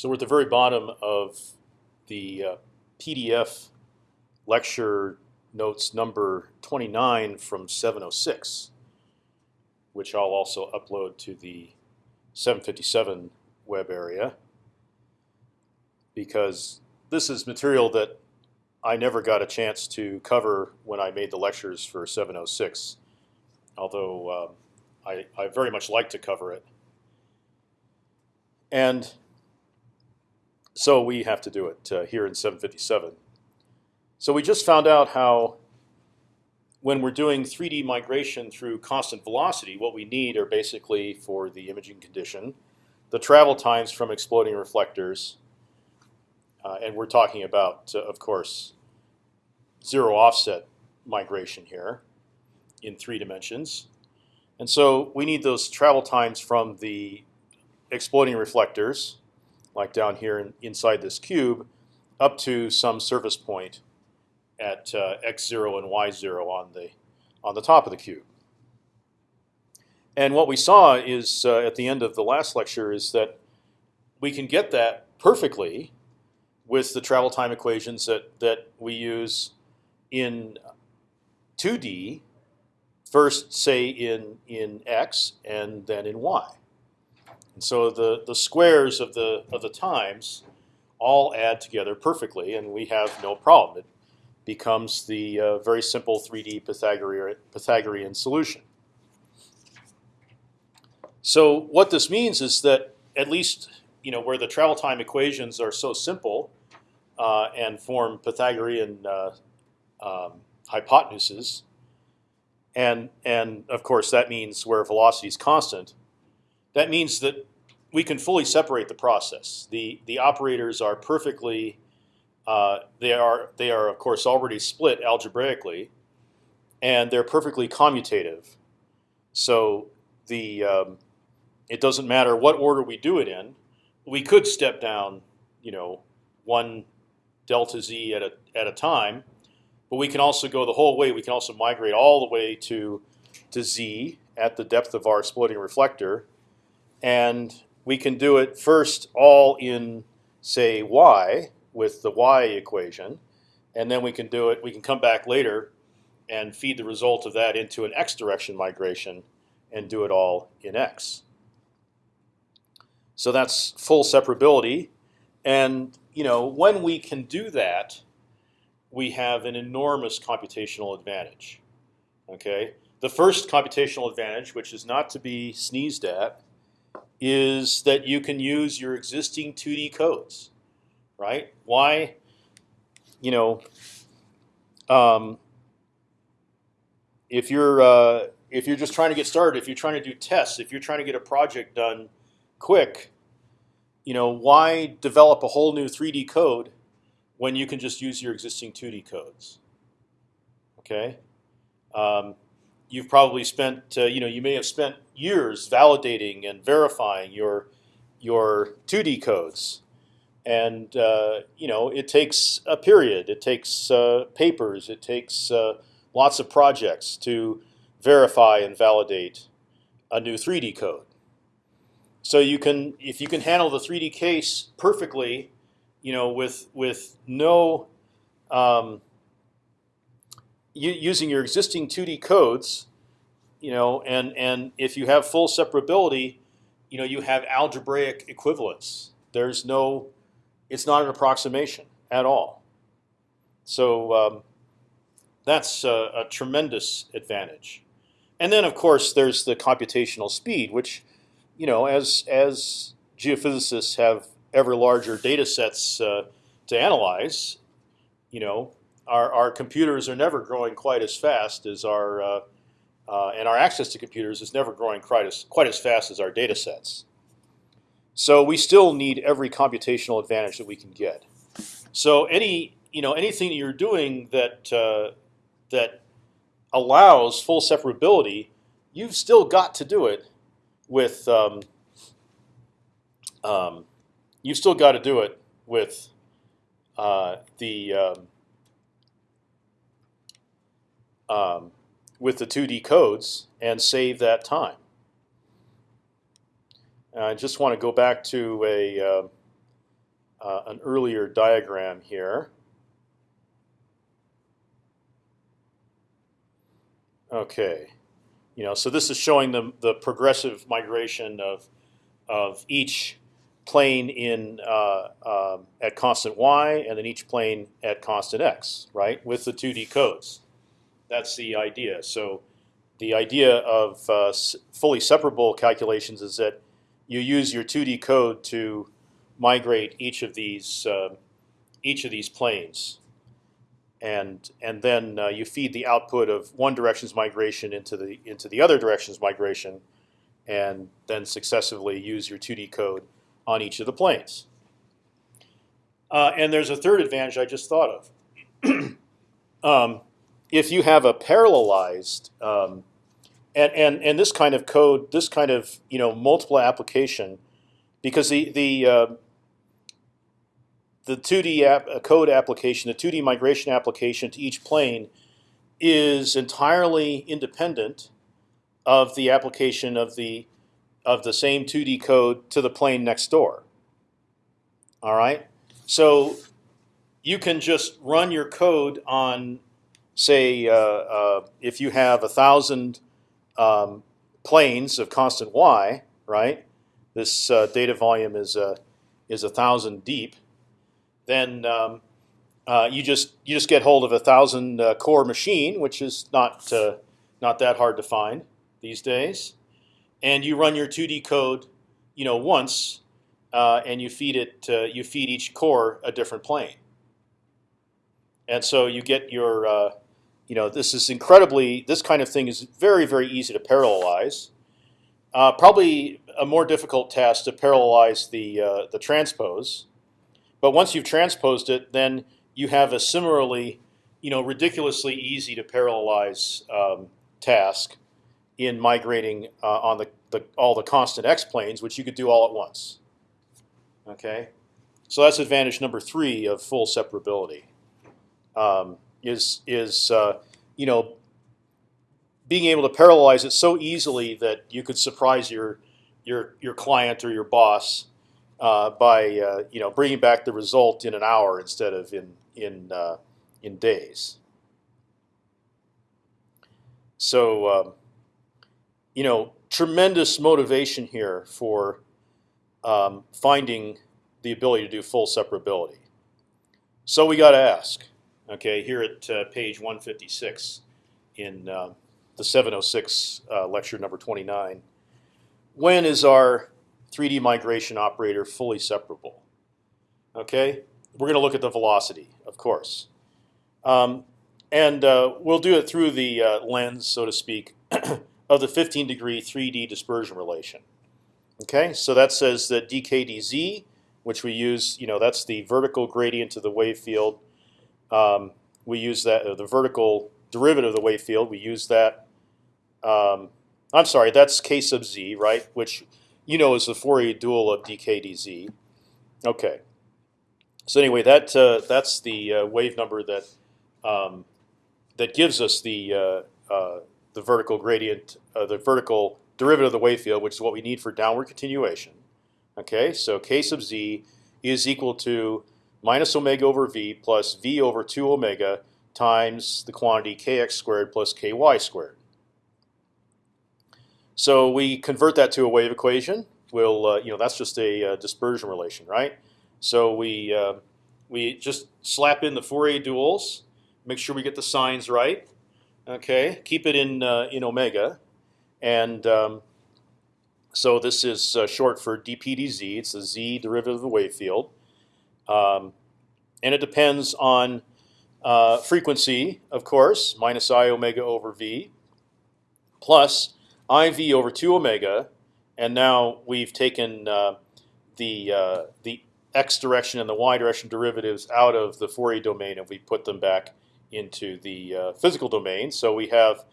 So we're at the very bottom of the uh, PDF lecture notes number 29 from 706, which I'll also upload to the 757 web area because this is material that I never got a chance to cover when I made the lectures for 706, although um, I, I very much like to cover it. And so we have to do it uh, here in 757. So we just found out how when we're doing 3D migration through constant velocity, what we need are basically for the imaging condition, the travel times from exploding reflectors, uh, and we're talking about, uh, of course, zero offset migration here in three dimensions. And so we need those travel times from the exploding reflectors, like down here in, inside this cube, up to some surface point at uh, x0 and y0 on the on the top of the cube. And what we saw is uh, at the end of the last lecture is that we can get that perfectly with the travel time equations that that we use in 2D. First, say in in x, and then in y. And so the the squares of the of the times all add together perfectly, and we have no problem. It becomes the uh, very simple 3D Pythagorean, Pythagorean solution. So what this means is that at least you know where the travel time equations are so simple uh, and form Pythagorean uh, um, hypotenuses, and and of course that means where velocity is constant. That means that we can fully separate the process. the The operators are perfectly uh, they are they are of course already split algebraically, and they're perfectly commutative. So the um, it doesn't matter what order we do it in. We could step down, you know, one delta z at a at a time, but we can also go the whole way. We can also migrate all the way to to z at the depth of our exploding reflector, and we can do it first all in say y with the y equation, and then we can do it. We can come back later and feed the result of that into an x direction migration and do it all in x. So that's full separability, and you know when we can do that, we have an enormous computational advantage. Okay, the first computational advantage, which is not to be sneezed at, is that you can use your existing 2D codes right? Why, you know, um, if you're uh, if you're just trying to get started, if you're trying to do tests, if you're trying to get a project done quick, you know, why develop a whole new 3D code when you can just use your existing 2D codes? Okay. Um, you've probably spent, uh, you know, you may have spent years validating and verifying your your 2D codes and uh, you know it takes a period. It takes uh, papers. It takes uh, lots of projects to verify and validate a new 3D code. So you can, if you can handle the 3D case perfectly, you know, with with no um, using your existing 2D codes, you know, and and if you have full separability, you know, you have algebraic equivalence. There's no it's not an approximation at all. So um, that's a, a, tremendous advantage. And then, of course, there's the computational speed, which, you know, as as geophysicists have ever larger data sets uh, to analyze, you know, our, our computers are never growing quite as fast as our uh, uh, and our access to computers is never growing quite as quite as fast as our data sets. So we still need every computational advantage that we can get. So any you know anything you're doing that uh, that allows full separability, you've still got to do it with um, um, you've still got to do it with uh, the um, um with the 2D codes and save that time. I just want to go back to a uh, uh, an earlier diagram here. Okay, you know, so this is showing the the progressive migration of of each plane in uh, uh, at constant y, and then each plane at constant x, right? With the 2D codes. That's the idea. So the idea of uh, fully separable calculations is that you use your 2D code to migrate each of these uh, each of these planes, and and then uh, you feed the output of one direction's migration into the into the other direction's migration, and then successively use your 2D code on each of the planes. Uh, and there's a third advantage I just thought of. um, if you have a parallelized um, and, and and this kind of code, this kind of you know multiple application, because the the uh, the 2D app, code application, the 2D migration application to each plane is entirely independent of the application of the of the same 2D code to the plane next door. All right, so you can just run your code on, say, uh, uh, if you have a thousand um, planes of constant y, right? This uh, data volume is a is a thousand deep. Then um, uh, you just you just get hold of a thousand uh, core machine, which is not uh, not that hard to find these days and you run your 2D code, you know, once, and you feed it. You feed each core a different plane, and so you get your. You know, this is incredibly. This kind of thing is very, very easy to parallelize. Uh, probably a more difficult task to parallelize the uh, the transpose, but once you've transposed it, then you have a similarly, you know, ridiculously easy to parallelize um, task in migrating uh, on the, the, all the constant x planes, which you could do all at once. Okay, so that's advantage number three of full separability. Um, is is uh, you know being able to parallelize it so easily that you could surprise your your your client or your boss uh, by uh, you know bringing back the result in an hour instead of in in uh, in days. So um, you know, tremendous motivation here for um, finding the ability to do full separability. So we got to ask, okay, here at uh, page 156 in uh, the 706 uh, lecture number 29, when is our 3D migration operator fully separable? Okay, we're going to look at the velocity, of course. Um, and uh, we'll do it through the uh, lens, so to speak, of the 15 degree 3D dispersion relation. Okay, so that says that dkdz, which we use, you know, that's the vertical gradient of the wave field. Um, we use that uh, the vertical derivative of the wave field. We use that. Um, I'm sorry, that's k sub z, right? Which you know is the Fourier dual of dkdz. Okay. So anyway, that uh, that's the uh, wave number that um, that gives us the uh, uh the vertical gradient, uh, the vertical derivative of the wave field, which is what we need for downward continuation. Okay, so k sub z is equal to minus omega over v plus v over 2 omega times the quantity kx squared plus ky squared. So we convert that to a wave equation. We'll, uh, you know, that's just a uh, dispersion relation, right? So we uh, we just slap in the Fourier duals, make sure we get the signs right, Okay, keep it in uh, in omega, and um, so this is uh, short for dp dz. It's the z derivative of the wave field, um, and it depends on uh, frequency, of course, minus i omega over v, plus iv over two omega, and now we've taken uh, the uh, the x direction and the y direction derivatives out of the Fourier domain, and we put them back into the uh, physical domain. So we have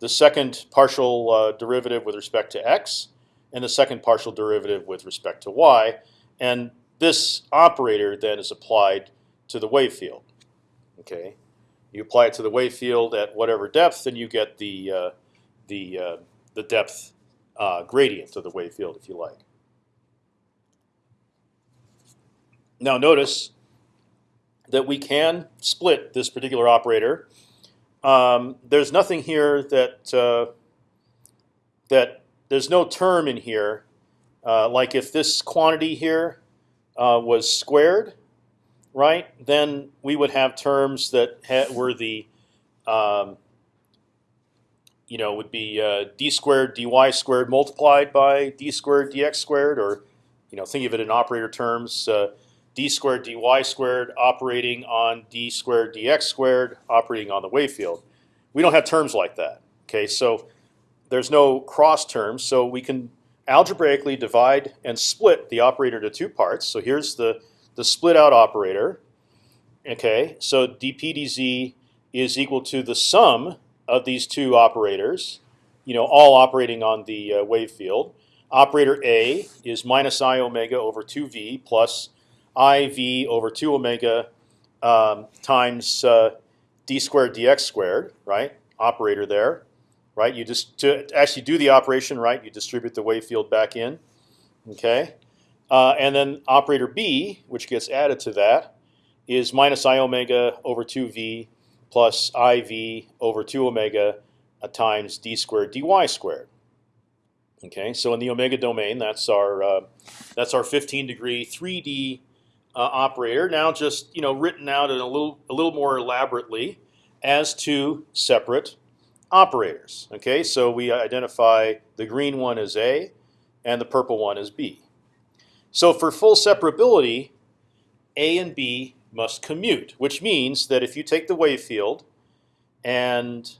the second partial uh, derivative with respect to x, and the second partial derivative with respect to y, and this operator then is applied to the wave field. Okay, you apply it to the wave field at whatever depth, and you get the uh, the uh, the depth uh, gradient of the wave field, if you like. Now notice that we can split this particular operator. Um, there's nothing here that uh, that there's no term in here. Uh, like if this quantity here uh, was squared, right? Then we would have terms that had, were the um, you know would be uh, d squared dy squared multiplied by d squared dx squared, or you know think of it in operator terms. Uh, d squared dy squared operating on d squared dx squared operating on the wave field. We don't have terms like that. Okay, so there's no cross terms, so we can algebraically divide and split the operator to two parts. So here's the the split out operator. Okay, so dp dz is equal to the sum of these two operators, you know, all operating on the uh, wave field. Operator A is minus i omega over 2v plus iv over 2 omega um, times uh, d squared dx squared, right? Operator there, right? You just to actually do the operation, right? You distribute the wave field back in, okay? Uh, and then operator b, which gets added to that, is minus i omega over 2v plus iv over 2 omega uh, times d squared dy squared. Okay, so in the omega domain, that's our uh, that's our 15 degree 3D uh, operator. Now just you know written out in a little a little more elaborately as two separate operators. Okay, so we identify the green one as A and the purple one as B. So for full separability, A and B must commute, which means that if you take the wave field and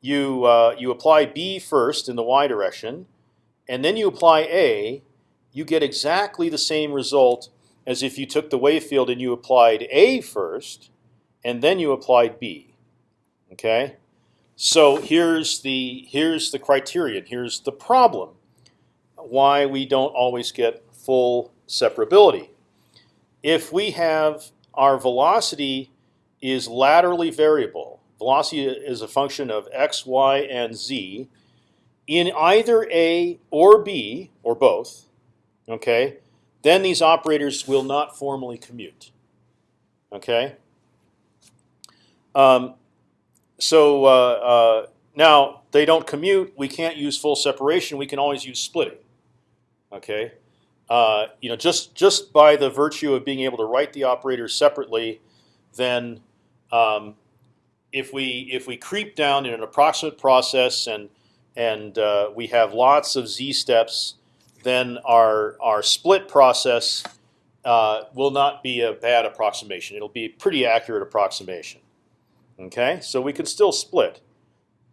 you uh, you apply B first in the y direction, and then you apply A, you get exactly the same result as if you took the wave field and you applied A first, and then you applied B. Okay, so here's the here's the criterion. Here's the problem. Why we don't always get full separability. If we have our velocity is laterally variable. Velocity is a function of x, y, and z in either A or B or both. Okay, then these operators will not formally commute. Okay. Um, so uh, uh, now they don't commute. We can't use full separation. We can always use splitting. Okay. Uh, you know, just just by the virtue of being able to write the operators separately, then um, if we if we creep down in an approximate process and and uh, we have lots of z steps, then our our split process uh, will not be a bad approximation. It'll be a pretty accurate approximation. Okay, so we can still split.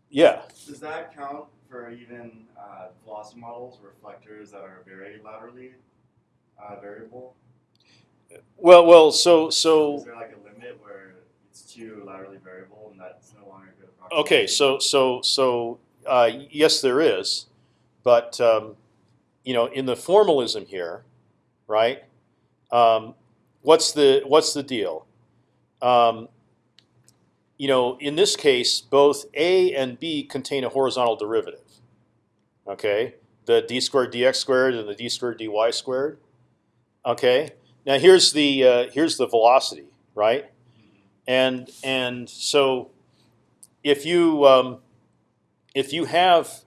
Yeah. Does that count for even uh, velocity models, reflectors that are very laterally uh, variable? Well, well, so so. Is there like a limit where it's too laterally variable and that's no longer good? Okay, so so so uh, yes, there is, but um, you know, in the formalism here, right? Um, what's the what's the deal? Um, you know, in this case, both a and b contain a horizontal derivative. Okay, the d squared dx squared and the d squared dy squared. Okay, now here's the uh, here's the velocity, right? And and so if you um, if you have,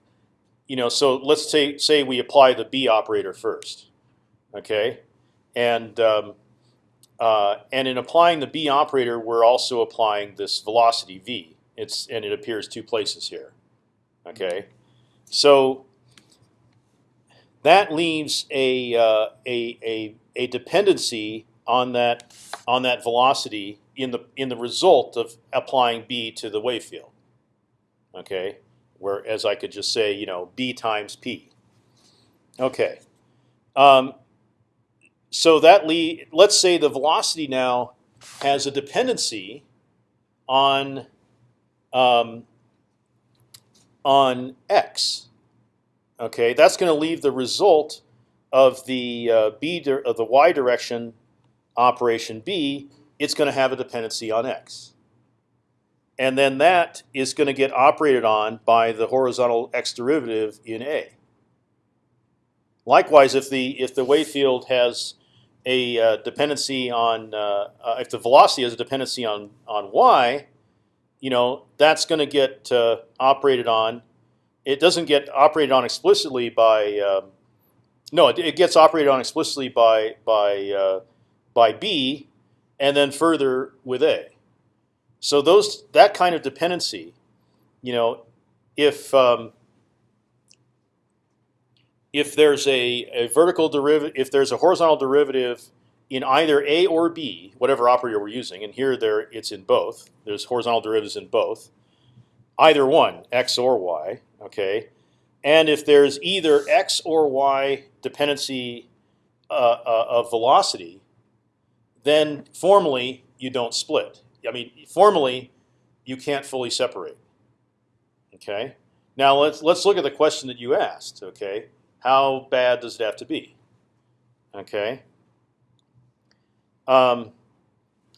you know, so let's say say we apply the b operator first, okay, and um, uh, and in applying the b operator, we're also applying this velocity v. It's and it appears two places here, okay. So that leaves a, uh, a, a a dependency on that on that velocity in the in the result of applying b to the wave field. Okay, whereas I could just say you know b times p. Okay, um, so that lead. Let's say the velocity now has a dependency on um, on x. Okay, that's going to leave the result of the uh, b of the y direction operation b, it's going to have a dependency on x. And then that is going to get operated on by the horizontal x derivative in a. Likewise, if the if the wave field has a uh, dependency on uh, uh, if the velocity is a dependency on on y, you know that's going to get uh, operated on. It doesn't get operated on explicitly by um, no, it, it gets operated on explicitly by by uh, by b, and then further with a. So those that kind of dependency, you know, if um, if there's a, a vertical derivative, if there's a horizontal derivative in either a or b, whatever operator we're using, and here there it's in both. There's horizontal derivatives in both. Either one, x or y. Okay, and if there's either x or y dependency uh, uh, of velocity, then formally you don't split. I mean, formally you can't fully separate. Okay. Now let's let's look at the question that you asked. Okay, how bad does it have to be? Okay. Um,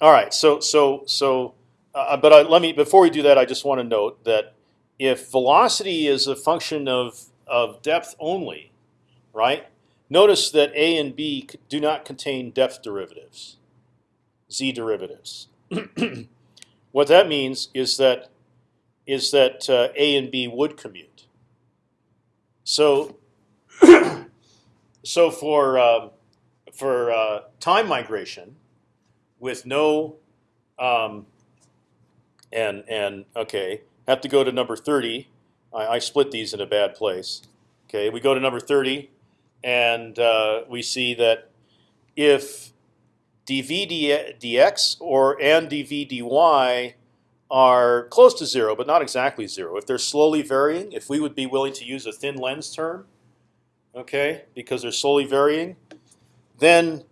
all right. So so so, uh, but I, let me before we do that, I just want to note that if velocity is a function of of depth only, right? Notice that a and b do not contain depth derivatives, z derivatives. what that means is that is that uh, a and b would commute. So so for um, for uh, time migration with no um, and and okay have to go to number thirty. I, I, split these in a bad place. Okay, we go to number thirty, and uh, we see that if dv dx or and dv dy are close to zero, but not exactly zero. If they're slowly varying, if we would be willing to use a thin lens term, okay, because they're slowly varying, then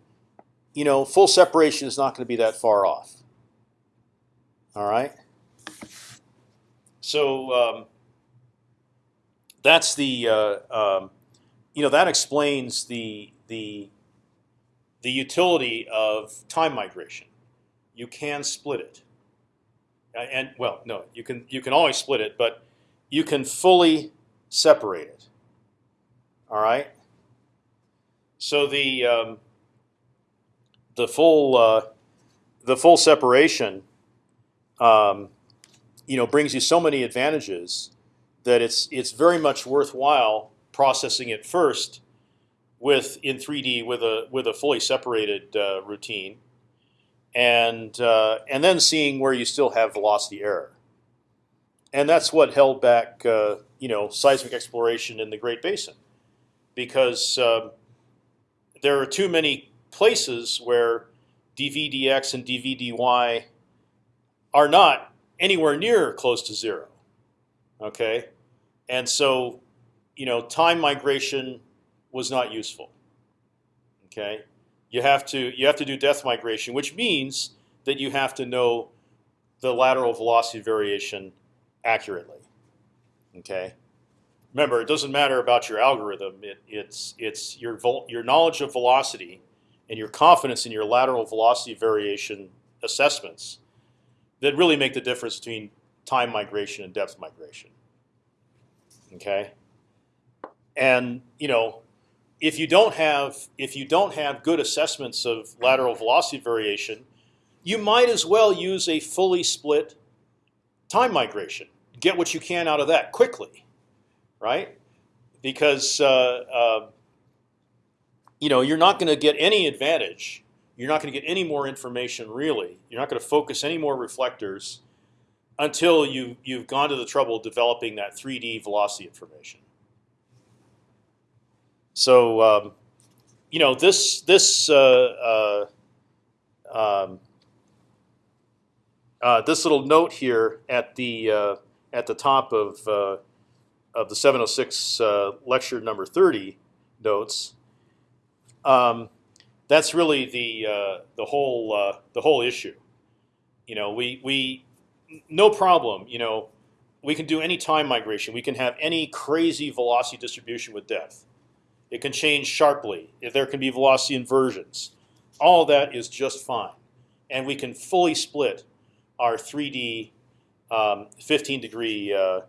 you know full separation is not going to be that far off. All right. So um, that's the uh, um, you know that explains the the the utility of time migration. You can split it, and well, no, you can you can always split it, but you can fully separate it. All right. So the um, the full uh, the full separation, um, you know, brings you so many advantages that it's it's very much worthwhile processing it first with in 3D with a with a fully separated uh, routine, and uh, and then seeing where you still have velocity error. And that's what held back uh, you know seismic exploration in the Great Basin because um, there are too many places where dvdx and dvdy are not anywhere near close to zero. Okay, and so you know time migration was not useful. Okay, you have to you have to do depth migration, which means that you have to know the lateral velocity variation accurately. Okay, remember, it doesn't matter about your algorithm. It, it's it's your your knowledge of velocity and your confidence in your lateral velocity variation assessments that really make the difference between time migration and depth migration. Okay, and you know, if you don't have if you don't have good assessments of lateral velocity variation, you might as well use a fully split time migration. Get what you can out of that quickly right? Because uh, uh, you know you're not going to get any advantage. You're not going to get any more information really. You're not going to focus any more reflectors until you you've gone to the trouble of developing that 3D velocity information. So um, you know this this uh, uh, um, uh, this little note here at the uh, at the top of uh, of the 706 uh, lecture number 30 notes, um, that's really the uh, the whole uh, the whole issue. You know, we we no problem. You know, we can do any time migration. We can have any crazy velocity distribution with depth. It can change sharply. If there can be velocity inversions, all that is just fine, and we can fully split our 3D um, 15 degree uh,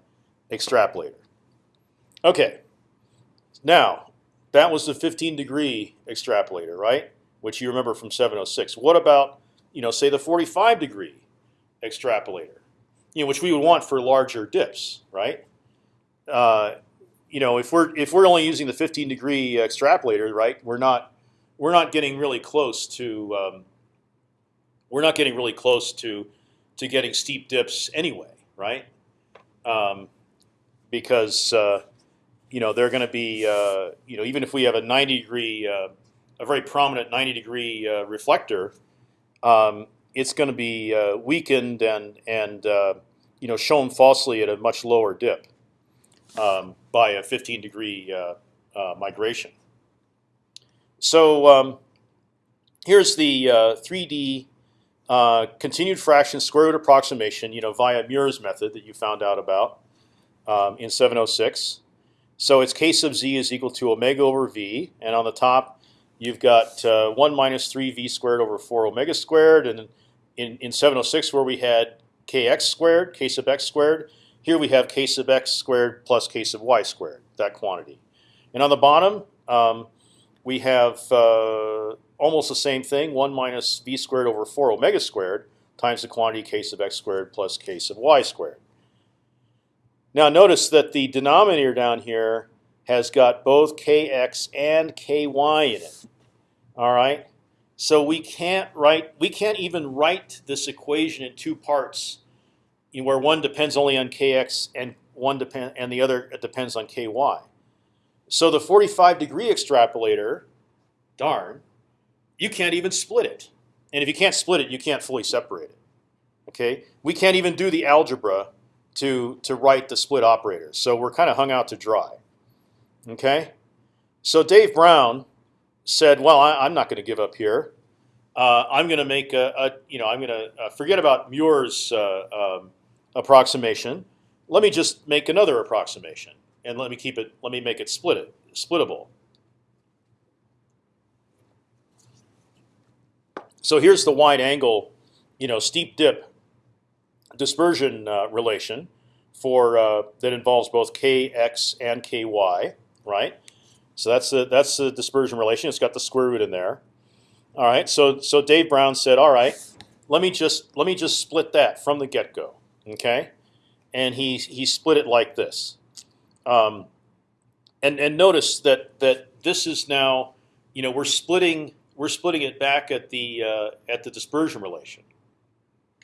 extrapolator. Okay. Now, that was the 15 degree extrapolator, right? which you remember from 706. What about you know say the 45 degree extrapolator, you know, which we would want for larger dips, right? Uh, you know, if we're if we're only using the 15 degree extrapolator, right, we're not we're not getting really close to um, we're not getting really close to to getting steep dips anyway, right? Um, because uh, you know they're going to be uh, you know even if we have a 90 degree uh, a very prominent 90 degree uh, reflector, um, it's going to be uh, weakened and and uh, you know shown falsely at a much lower dip um, by a 15 degree migration. So um, here's the 3D uh, continued fraction square root approximation, you know, via Muir's method that you found out about um, in 706. So it's k sub z is equal to omega over v, and on the top you've got uh, 1 minus 3 v squared over 4 omega squared, and in, in 706 where we had kx squared, k sub x squared, here we have k sub x squared plus k sub y squared, that quantity. And on the bottom, um, we have uh, almost the same thing, 1 minus v squared over 4 omega squared times the quantity k sub x squared plus k sub y squared. Now notice that the denominator down here has got both kx and ky in it. All right, so we can't write, we can't even write this equation in two parts, where one depends only on kx and one depend and the other depends on ky. So the 45 degree extrapolator, darn, you can't even split it. And if you can't split it, you can't fully separate it. Okay, we can't even do the algebra to to write the split operators. So we're kind of hung out to dry. Okay, so Dave Brown said, "Well, I, am not going to give up here. Uh, I'm going to make a, a, you know I'm going to uh, forget about Muir's uh, um, approximation. Let me just make another approximation and let me keep it. Let me make it split it splittable. So here's the wide angle, you know, steep dip dispersion uh, relation for uh, that involves both kx and ky, right? So that's the that's the dispersion relation. It's got the square root in there. All right. So so Dave Brown said, all right, let me just let me just split that from the get go. Okay, and he he split it like this. Um, and and notice that that this is now, you know, we're splitting we're splitting it back at the uh, at the dispersion relation.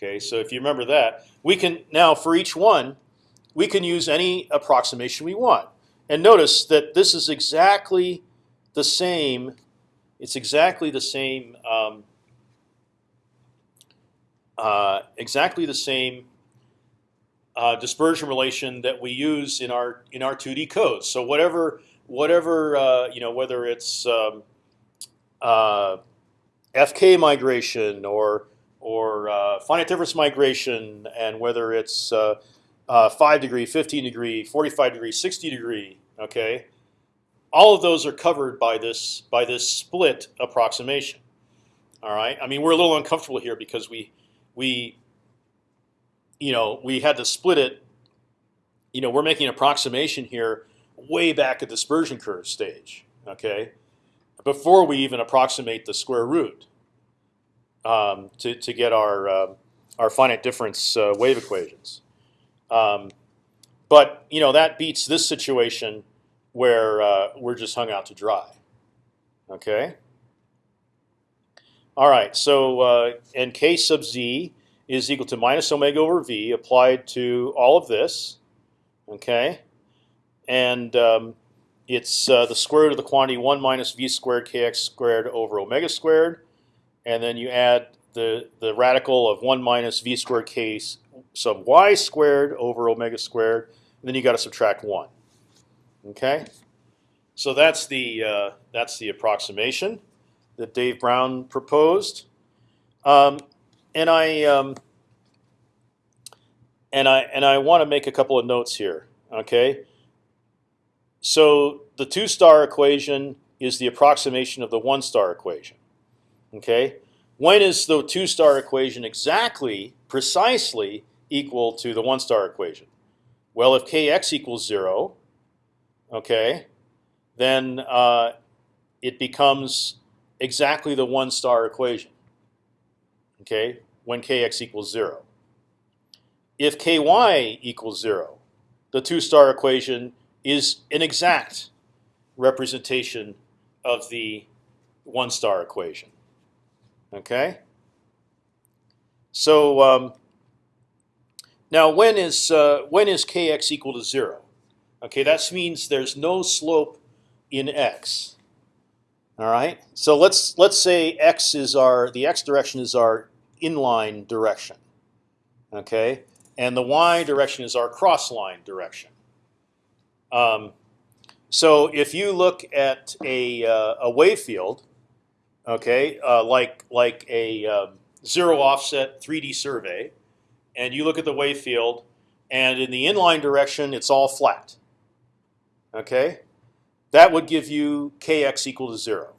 Okay, so if you remember that, we can now for each one, we can use any approximation we want. And notice that this is exactly the same. It's exactly the same. Um, uh, exactly the same uh, dispersion relation that we use in our in our 2D codes. So whatever whatever uh, you know, whether it's um, uh, FK migration or or uh, finite difference migration, and whether it's uh, uh, five degree, 15 degree, 45 degree, 60 degree, okay, all of those are covered by this by this split approximation. All right. I mean, we're a little uncomfortable here because we we you know, we had to split it. You know, we're making an approximation here way back at the dispersion curve stage. Okay, before we even approximate the square root um, to to get our uh, our finite difference uh, wave equations. Um, but you know that beats this situation where uh, we're just hung out to dry. Okay. All right. So uh, in k sub z is equal to minus omega over v applied to all of this. Okay, and um, it's uh, the square root of the quantity one minus v squared kx squared over omega squared, and then you add the the radical of one minus v squared k sub y squared over omega squared, and then you got to subtract one. Okay, so that's the uh, that's the approximation that Dave Brown proposed. Um, and I um, and I and I want to make a couple of notes here. Okay. So the two star equation is the approximation of the one star equation. Okay. When is the two star equation exactly, precisely equal to the one star equation? Well, if kx equals zero, okay, then uh, it becomes exactly the one star equation. Okay, when kx equals zero. If ky equals zero, the two star equation is an exact representation of the one star equation. Okay. So um, now when is uh, when is kx equal to zero? Okay, that means there's no slope in x. All right. So let's let's say x is our the x direction is our inline direction. Okay, and the y direction is our cross line direction. Um, so if you look at a uh, a wave field, okay, uh, like like a um, zero offset 3D survey, and you look at the wave field, and in the inline direction it's all flat. Okay, that would give you kx equal to zero.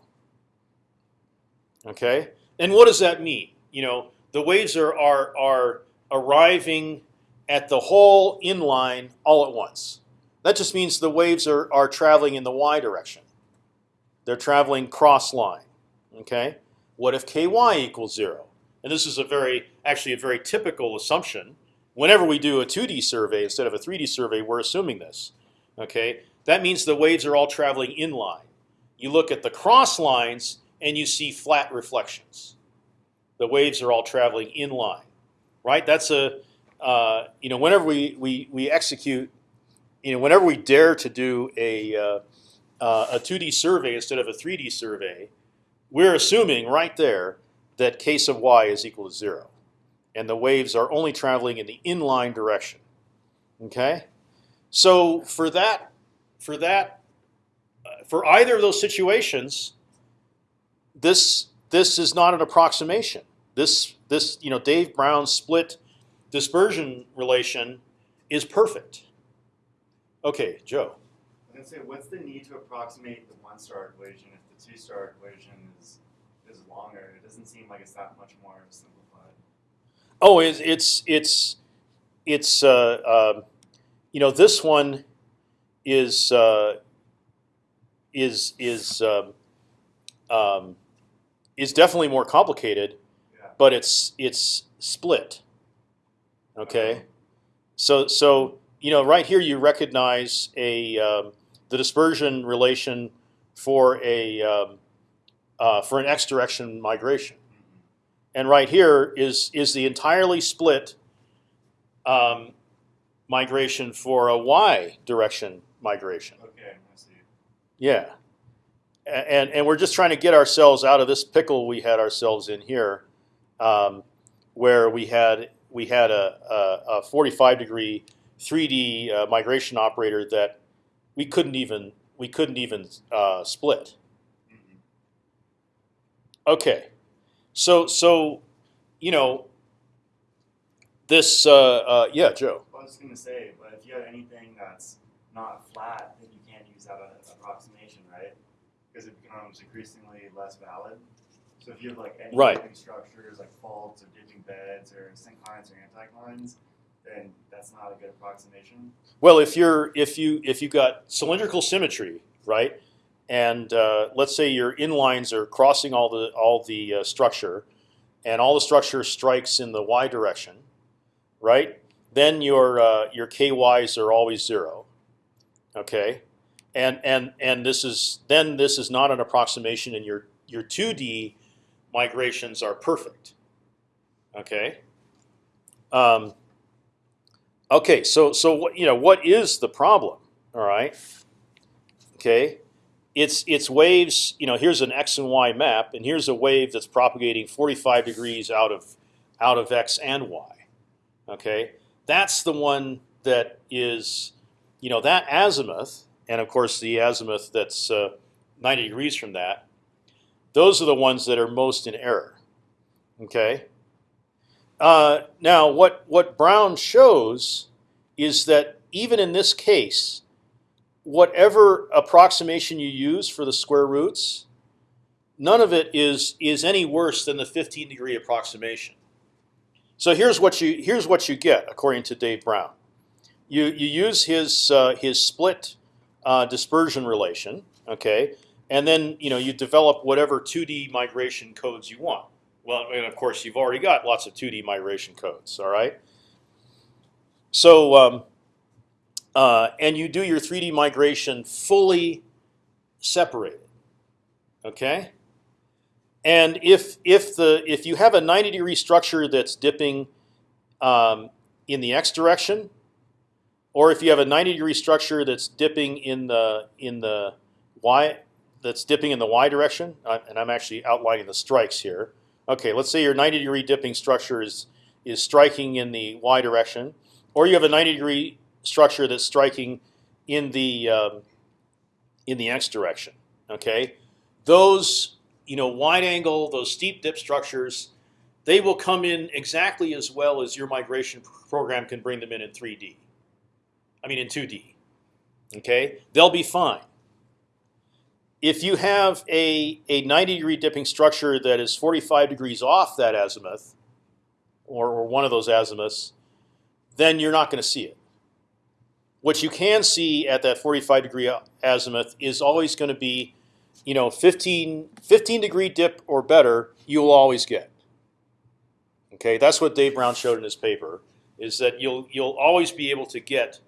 Okay, and what does that mean? You know, the waves are are are arriving at the whole inline all at once. That just means the waves are are traveling in the y direction. They're traveling cross line. Okay, what if ky equals zero? And this is a very actually a very typical assumption. Whenever we do a 2D survey instead of a 3D survey, we're assuming this. Okay, that means the waves are all traveling inline. You look at the cross lines and you see flat reflections. The waves are all traveling inline, right? That's a uh, you know whenever we, we we execute, you know whenever we dare to do a uh, uh, a 2D survey instead of a 3D survey, we're assuming right there that k sub y is equal to zero, and the waves are only traveling in the inline direction. Okay, so for that for that, uh, for either of those situations, this this is not an approximation. This this you know Dave Brown's split dispersion relation is perfect. Okay, Joe. I'm gonna say, what's the need to approximate the one star equation if the two star equation is is longer? It doesn't seem like it's that much more simplified. Oh, it's it's it's it's uh, um, you know this one is uh, is is um, um, is definitely more complicated, Yeah. but it's it's split. Okay, so so you know right here you recognize a um, the dispersion relation for a um, uh, for an x direction migration, and right here is is the entirely split um, migration for a y direction migration. Okay, I see. Yeah, and and we're just trying to get ourselves out of this pickle we had ourselves in here, um, where we had we had a, a, a 45 degree 3D uh, migration operator that we couldn't even we couldn't even uh, split. Mhm. Okay, so so you know this uh, uh, yeah Joe. I was gonna say, but if you have anything that's not flat, then you can't use that approximation, right? Because it becomes increasingly less valid. So if you have like any Right. structures like faults or dipping beds or synclines or anticlines, then that's not a good approximation. Well, if you're if you if you've got cylindrical symmetry, right, and uh, let's say your inlines are crossing all the all the uh, structure, and all the structure strikes in the y direction, right? Then your uh, your ky's are always zero. Okay, and and and this is then this is not an approximation, and your your two D migrations are perfect. Okay. Um, Okay, so so what you know what is the problem? All right. Okay, it's it's waves. You know, here's an x and y map, and here's a wave that's propagating 45 degrees out of out of x and y. Okay, that's the one that is, you know, that azimuth, and of course the azimuth that's uh, 90 degrees from that. Those are the ones that are most in error. Okay. Uh, now, what what Brown shows is that even in this case, whatever approximation you use for the square roots, none of it is is any worse than the 15 degree approximation. So here's what you here's what you get according to Dave Brown. You you use his uh, his split uh, dispersion relation, okay, and then you know you develop whatever 2D migration codes you want. Well, and of course you've already got lots of 2D migration codes. All right. So um, uh, and you do your 3D migration fully separated. Okay. And if if the if you have a 90 degree structure that's dipping um, in the x direction, or if you have a 90 degree structure that's dipping in the in the y that's dipping in the y direction, uh, and I'm actually outlining the strikes here. Okay, let's say your 90 degree dipping structure is is striking in the y direction, or you have a 90 degree structure that's striking in the um, in the x direction. Okay, those you know wide angle, those steep dip structures, they will come in exactly as well as your migration program can bring them in in 3D. I mean in 2D. Okay, they'll be fine. If you have a, a 90 degree dipping structure that is 45 degrees off that azimuth, or, or one of those azimuths, then you're not going to see it. What you can see at that 45 degree azimuth is always going to be, you know, 15, 15 degree dip or better. You'll always get. Okay, that's what Dave Brown showed in his paper. Is that you'll you'll always be able to get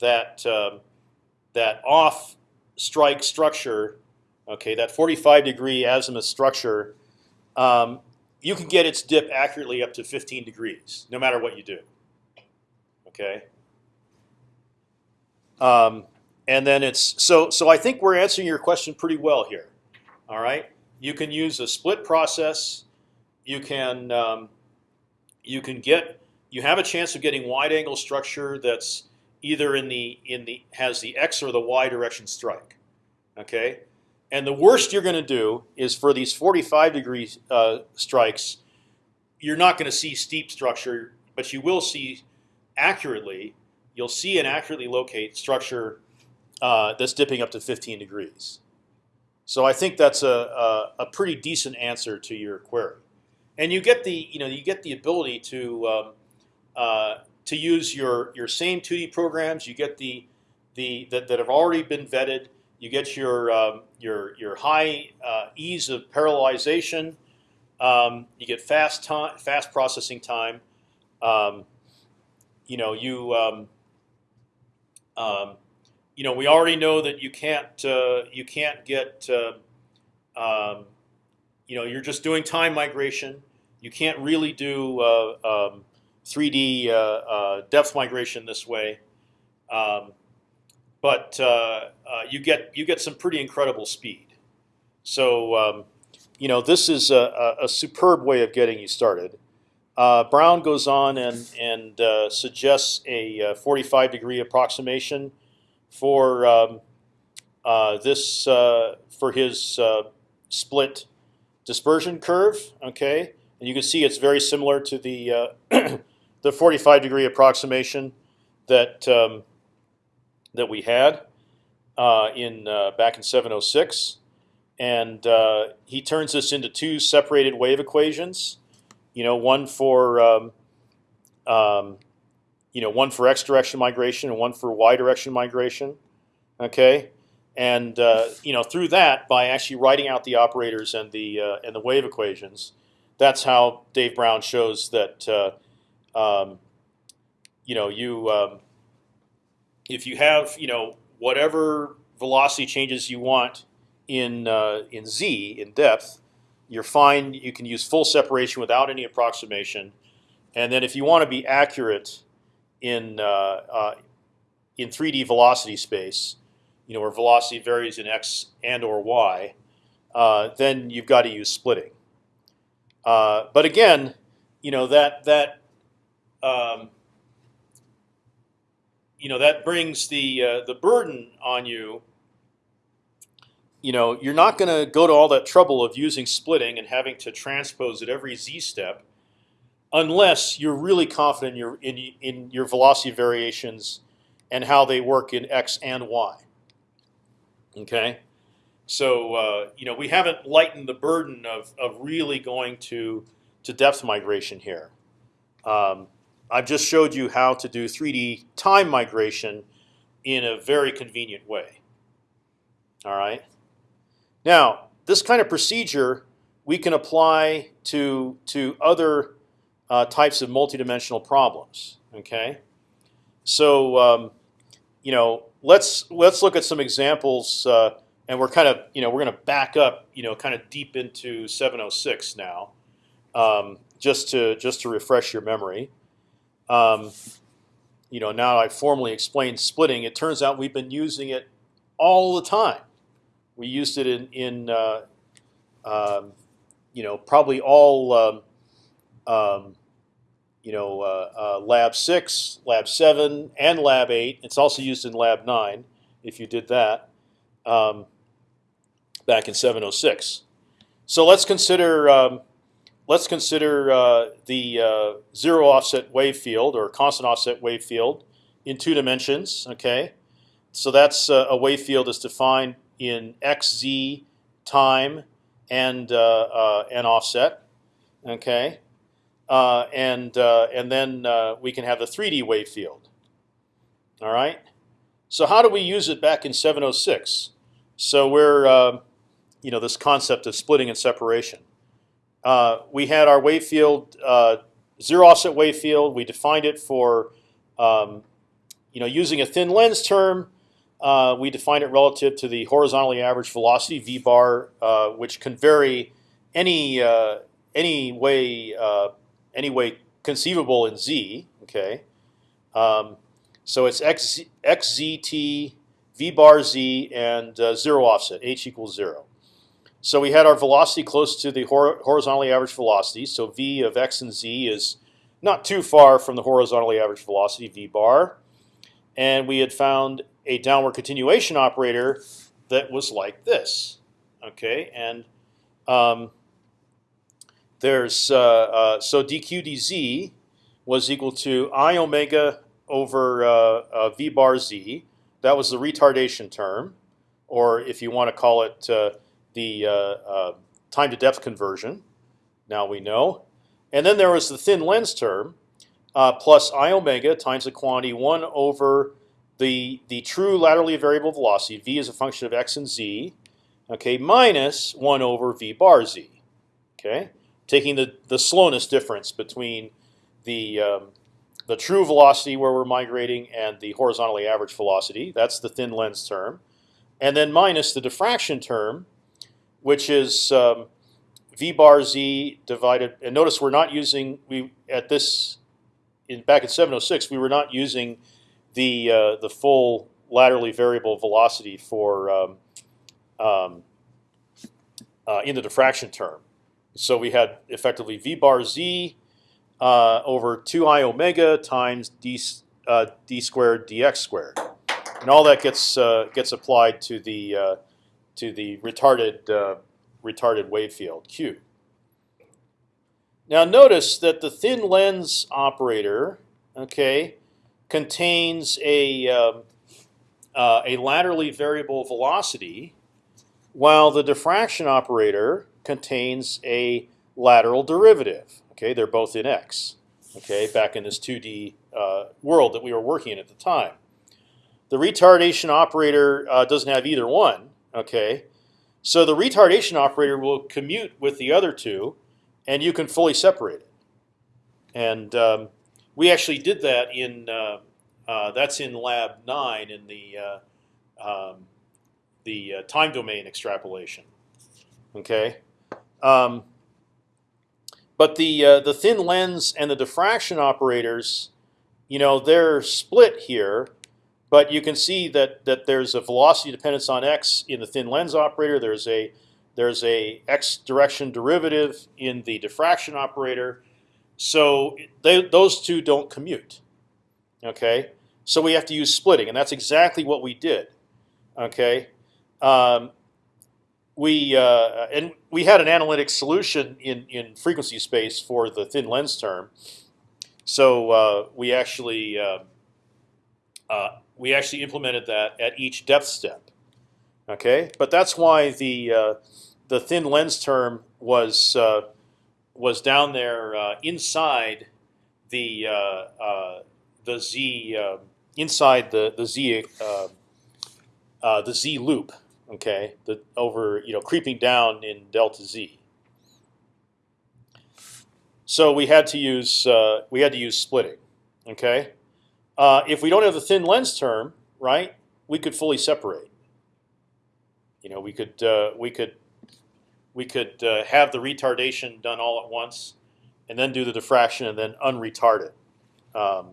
that um, that off strike structure, okay, that 45 degree azimuth structure, um, you can get its dip accurately up to 15 degrees, no matter what you do. Okay. Um, and then it's so so. I think we're answering your question pretty well here. All right. You can use a split process. You can um, you can get you have a chance of getting wide angle structure that's either in the in the has the x or the y direction strike. Okay, and the worst you're going to do is for these 45 degree uh, strikes, you're not going to see steep structure, but you will see accurately. You'll see and accurately locate structure uh, that's dipping up to 15 degrees. So I think that's a, a, a pretty decent answer to your query, and you get the you know you get the ability to um, uh, to use your your same 2D programs. You get the the that, that have already been vetted. You get your um, your your high uh, ease of parallelization. Um, you get fast time, fast processing time. Um, you know you um, um, you know we already know that you can't uh, you can't get uh, you know you're just doing time migration. You can't really do uh, 3D uh, uh, depth migration this way, um, but uh, you get you get some pretty incredible speed. So um, you know this is a, a, superb way of getting you started. Brown goes on and and suggests a 45 degree approximation for um, this for his split dispersion curve. Okay, and you can see it's very similar to the the 45 degree approximation that um, that we had uh, in uh, back in 706, and uh, he turns this into two separated wave equations. You know, one for um, um, you know one for x direction migration and one for y direction migration. Okay, and uh, you know through that by actually writing out the operators and the uh, and the wave equations, that's how Dave Brown shows that uh, um, you know, you um, if you have you know whatever velocity changes you want in uh, in z in depth, you're fine. You can use full separation without any approximation, and then if you want to be accurate in uh, uh, in 3D velocity space, you know where velocity varies in x and or y, uh, then you've got to use splitting. Uh, but again, you know that that um, you know that brings the uh, the burden on you. You know, you're not going to go to all that trouble of using splitting and having to transpose at every z step, unless you're really confident in your in, in your velocity variations and how they work in x and y. Okay, so uh, you know we haven't lightened the burden of of really going to to depth migration here. Um, I've just showed you how to do 3D time migration in a very convenient way. All right. Now, this kind of procedure we can apply to to other uh, types of multidimensional problems. Okay, so um, you know, let's let's look at some examples, uh, and we're kind of you know we're going to back up you know kind of deep into 706 now, um, just to just to refresh your memory. Um, you know, now I've formally explained splitting. It turns out we've been using it all the time. We used it in in uh, um, you know probably all um, um, you know uh, uh, lab six, lab seven, and lab eight. It's also used in lab nine if you did that um, back in 706. So let's consider um, let's consider uh, the uh, zero offset wave field or constant offset wave field in two dimensions. Okay, so that's uh, a wave field is defined in xz time and uh, uh, and offset. Okay, uh, and and then we can have the 3D wave field. All right. So how do we use it back in 706? So we're you know this concept of splitting and separation. Uh, we had our wave field, uh, zero offset wave field. We defined it for, um, you know, using a thin lens term. Uh, we define it relative to the horizontally average velocity v bar, uh, which can vary any uh, any way any way conceivable in z. Okay, um, so it's x xzt v bar z and zero offset h equals zero. So we had our velocity close to the hor horizontally average velocity. So v of x and z is not too far from the horizontally average velocity v bar, and we had found a downward continuation operator that was like this. Okay, and um, there's uh, uh, so dq dz was equal to i omega over uh, uh v bar z. That was the retardation term, or if you want to call it uh, the uh, uh, time to depth conversion. Now we know. And then there was the thin lens term uh, plus i omega times the quantity one over the the true laterally variable velocity v is a function of x and z, okay, minus one over v bar z, okay, taking the the slowness difference between the um, the true velocity where we're migrating and the horizontally average velocity. That's the thin lens term, and then minus the diffraction term, which is um, v bar z divided. And notice we're not using we at this in back in 706 we were not using the uh, the full laterally variable velocity for um, um, uh, in the diffraction term. So we had effectively v bar z uh, over two i omega times d uh, d squared dx squared, and all that gets uh, gets applied to the uh, to the retarded uh, retarded wave field Q. Now notice that the thin lens operator, okay, contains a um, uh, a laterally variable velocity, while the diffraction operator contains a lateral derivative. Okay, they're both in x. Okay, back in this 2D uh, world that we were working in at the time. The retardation operator uh, doesn't have either one, Okay, so the retardation operator will commute with the other two, and you can fully separate it. And um, we actually did that in uh, uh, that's in lab nine in the uh, um, the uh, time domain extrapolation. Okay, um, but the uh, the thin lens and the diffraction operators, you know, they're split here but you can see that that there's a velocity dependence on x in the thin lens operator. There's a there's a x direction derivative in the diffraction operator. So they, those two don't commute. Okay, so we have to use splitting, and that's exactly what we did. Okay, um, we uh, and we had an analytic solution in in frequency space for the thin lens term. So uh, we actually uh, uh we actually implemented that at each depth step. Okay, but that's why the uh, the thin lens term was uh, was down there uh, inside the uh, uh, the z uh, inside the the z the z loop. Okay, the over you know creeping down in delta z. So we had to use we had to use splitting. Okay, uh, if we don't have the thin lens term, right, we could fully separate. You know, we could uh, we could we could uh, have the retardation done all at once, and then do the diffraction and then unretard it um,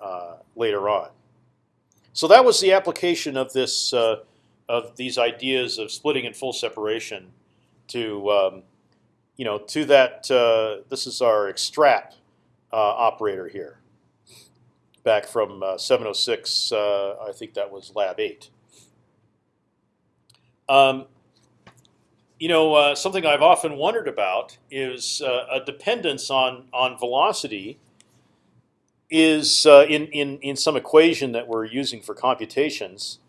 uh, later on. So that was the application of this uh, of these ideas of splitting and full separation to um, you know to that. Uh, this is our extrap operator here, back from uh, 706. Uh, I think that was Lab eight. Um, you know, uh, something I've often wondered about is a dependence on on velocity is in in in some equation that we're using for computations.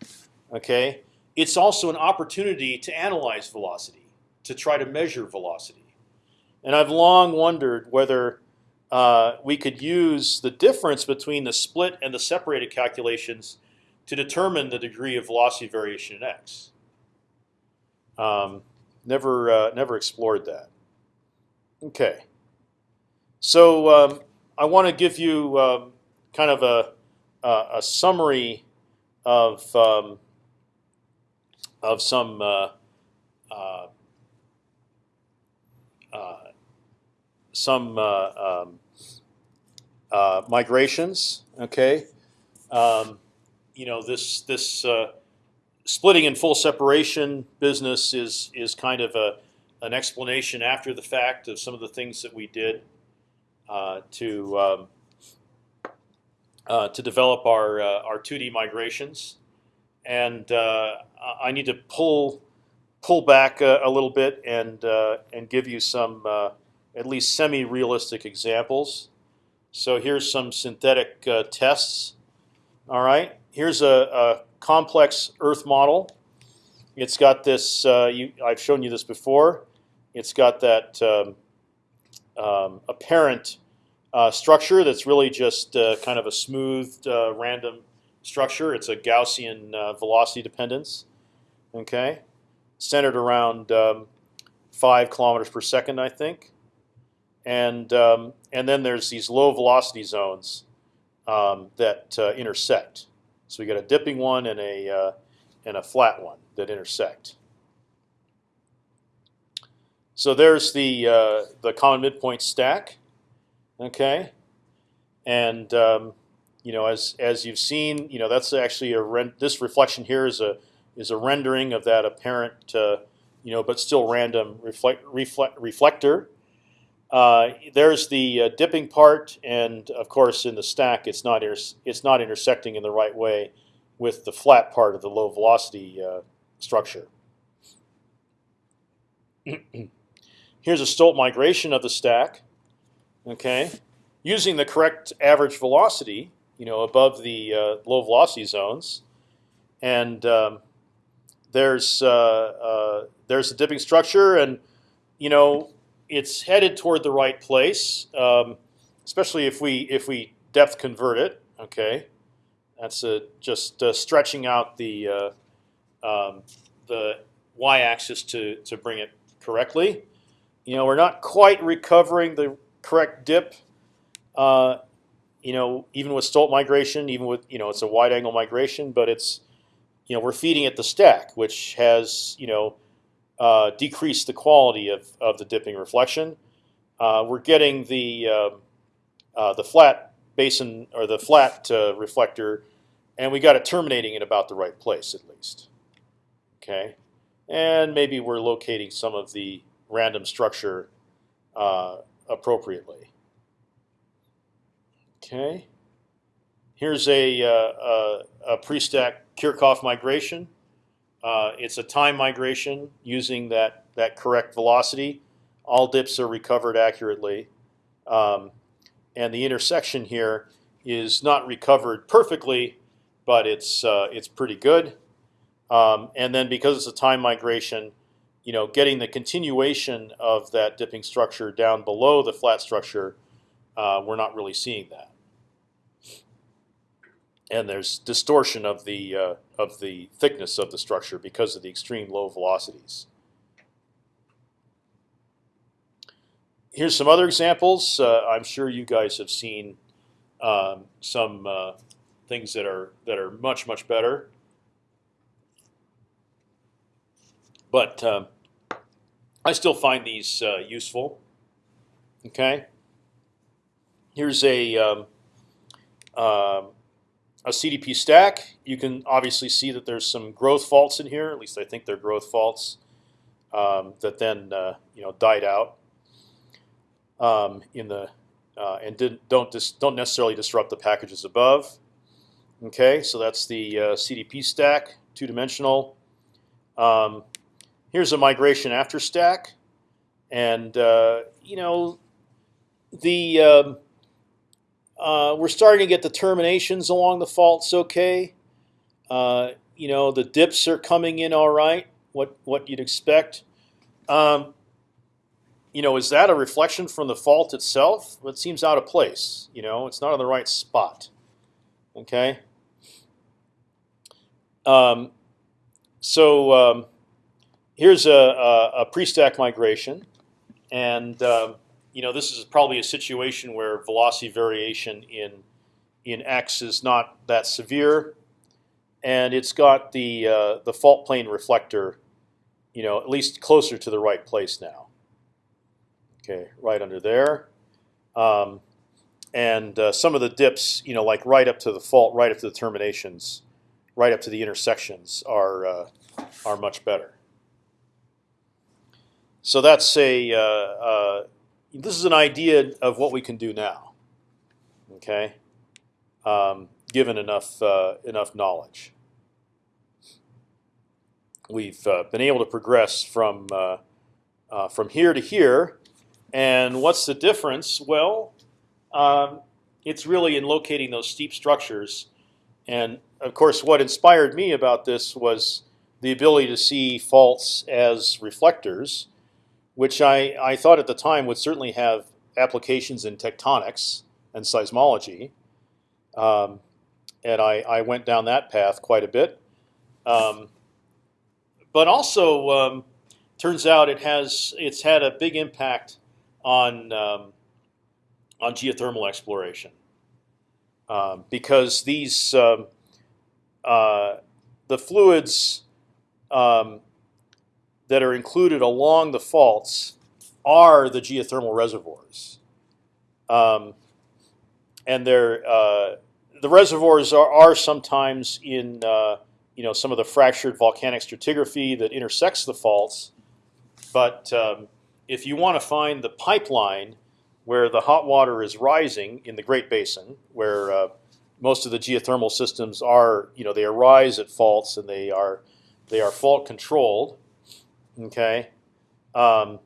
Okay, it's also an opportunity to analyze velocity, to try to measure velocity, and I've long wondered whether uh, we could use the difference between the split and the separated calculations to determine the degree of velocity variation in x. Um, never uh, never explored that. Okay. So um, I want to give you um, kind of a, a, a summary of um, of some uh, uh, uh some uh, um, uh, migrations. Okay, um, you know this this splitting and full separation business is is kind of a an explanation after the fact of some of the things that we did uh, to um, uh, to develop our uh, our 2D migrations, and uh, I need to pull pull back a, a little bit and uh, and give you some uh, at least semi-realistic examples. So here's some synthetic tests. All right, here's a, a complex Earth model. It's got this. Uh, you, I've shown you this before. It's got that um, um, apparent uh, structure that's really just uh, kind of a smoothed uh, random structure. It's a Gaussian uh, velocity dependence. Okay, centered around um, five kilometers per second, I think. And um, and then there's these low velocity zones um, that uh, intersect. So we got a dipping one and a uh, and a flat one that intersect. So there's the uh, the common midpoint stack, okay, and um, you know as as you've seen, you know that's actually a this reflection here is a is a rendering of that apparent uh, you know but still random reflect, reflect reflector uh, there's the uh, dipping part, and of course in the stack it's not it's not intersecting in the right way with the flat part of the low velocity uh, structure. Here's a Stolt migration of the stack. Okay, using the correct average velocity, you know, above the uh, low velocity zones, and um, there's uh, there's a dipping structure, and you know it's headed toward the right place, um, especially if we if we depth convert it. Okay, that's a, just uh, stretching out the uh, um, the y-axis to to bring it correctly. You know, we're not quite recovering the correct dip. Uh, you know, even with Stolt migration, even with you know, it's a wide angle migration, but it's you know, we're feeding it the stack, which has you know uh, decrease the quality of, of the dipping reflection. Uh, we're getting the uh, uh the flat basin or the flat uh, reflector, and we got it terminating in about the right place at least. Okay, and maybe we're locating some of the random structure appropriately. Okay, here's a, a, a pre-stack Kirchhoff migration. Uh, it's a time migration using that that correct velocity. All dips are recovered accurately, um, and the intersection here is not recovered perfectly, but it's uh, it's pretty good. Um, and then because it's a time migration, you know, getting the continuation of that dipping structure down below the flat structure, uh, we're not really seeing that. And there's distortion of the uh, of the thickness of the structure because of the extreme low velocities. Here's some other examples. Uh, I'm sure you guys have seen um, some uh, things that are that are much much better. But um, I still find these uh, useful. Okay. Here's a um, um, a CDP stack. You can obviously see that there's some growth faults in here. At least I think they're growth faults um, that then uh, you know died out um, in the uh, and didn't don't dis, don't necessarily disrupt the packages above. Okay, so that's the uh, CDP stack, two dimensional. Um, here's a migration after stack, and uh, you know the um, uh, we're starting to get the terminations along the faults okay. Uh, you know the dips are coming in all right. What what you'd expect. Um, you know, is that a reflection from the fault itself? It seems out of place. You know, it's not in the right spot. Okay. Um, so um, here's a, a, a pre-stack migration, and um, you know this is probably a situation where velocity variation in in x is not that severe, and it's got the uh, the fault plane reflector, you know, at least closer to the right place now. Okay, right under there. Um, and uh, some of the dips, you know, like right up to the fault, right up to the terminations, right up to the intersections, are uh, are much better. So that's a uh, uh, this is an idea of what we can do now. Okay, um, given enough uh, enough knowledge, we've uh, been able to progress from uh, uh, from here to here. And what's the difference? Well, um, it's really in locating those steep structures. And of course, what inspired me about this was the ability to see faults as reflectors, which I, I thought at the time would certainly have applications in tectonics and seismology. Um, and I, I went down that path quite a bit. Um, but also, um, turns out it has it's had a big impact on um, on geothermal exploration um, because these um, uh, the fluids um, that are included along the faults are the geothermal reservoirs, um, and they're uh, the reservoirs are, are sometimes in uh, you know some of the fractured volcanic stratigraphy that intersects the faults, but um, if you want to find the pipeline where the hot water is rising in the Great Basin, where uh, most of the geothermal systems are, you know, they arise at faults and they are they are fault controlled. Okay, um,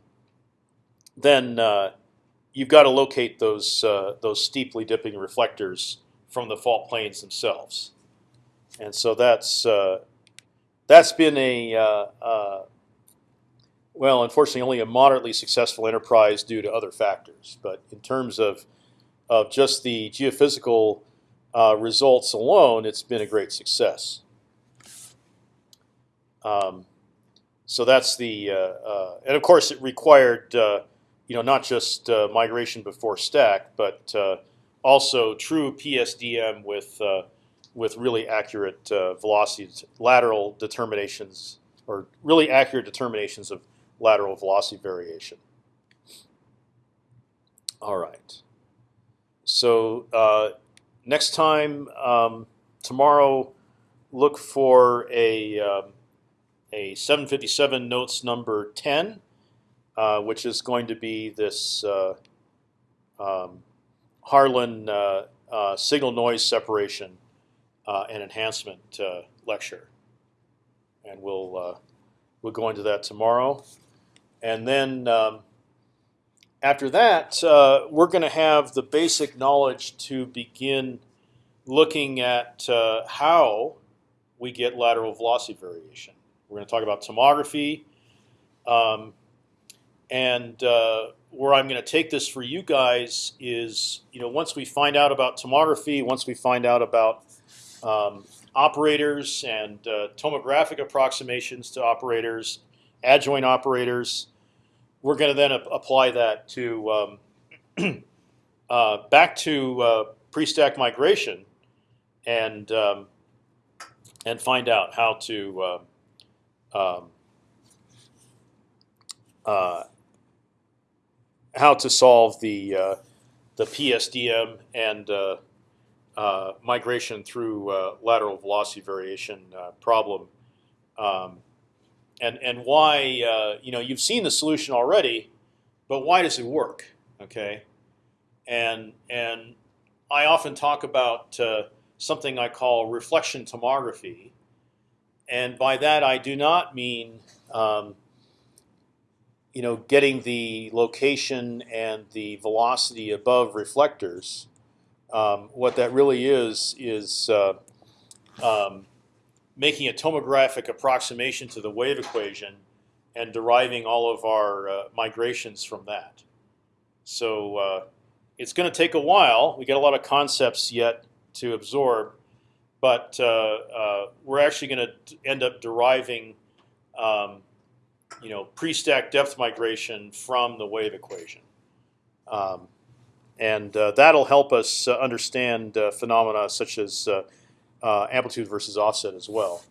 then uh, you've got to locate those uh, those steeply dipping reflectors from the fault planes themselves, and so that's uh, that's been a uh, uh, well, unfortunately, only a moderately successful enterprise due to other factors. But in terms of of just the geophysical uh, results alone, it's been a great success. Um, so that's the uh, uh, and of course it required uh, you know not just uh, migration before stack, but uh, also true PSDM with with really accurate velocities, lateral determinations, or really accurate determinations of lateral velocity variation. All right. So uh, next time, um, tomorrow, look for a um, a 757 notes number 10, uh, which is going to be this uh, um, Harlan uh, uh, signal noise separation uh, and enhancement lecture, and we'll we'll go into that tomorrow. And then um, after that, uh, we're going to have the basic knowledge to begin looking at uh, how we get lateral velocity variation. We're going to talk about tomography. Um, and uh, where I'm going to take this for you guys is, you know, once we find out about tomography, once we find out about um, operators and uh, tomographic approximations to operators, adjoint operators. We're going to then ap- apply that to um, uh, back to uh, pre-stack migration, and um, and find out how to uh, um, uh, how to solve the uh, the PSDM and uh, uh, migration through uh, lateral velocity variation uh, problem, um, and and why you know you've seen the solution already, but why does it work? Okay, and and I often talk about something I call reflection tomography, and by that I do not mean um, you know getting the location and the velocity above reflectors. Um, what that really is is uh, um, making a tomographic approximation to the wave equation and deriving all of our uh, migrations from that. So uh, it's going to take a while. We got a lot of concepts yet to absorb, but uh, uh, we're actually going to end up deriving, um, you know, pre-stack depth migration from the wave equation, um, and uh, that'll help us uh, understand uh, phenomena such as uh, amplitude versus offset as well.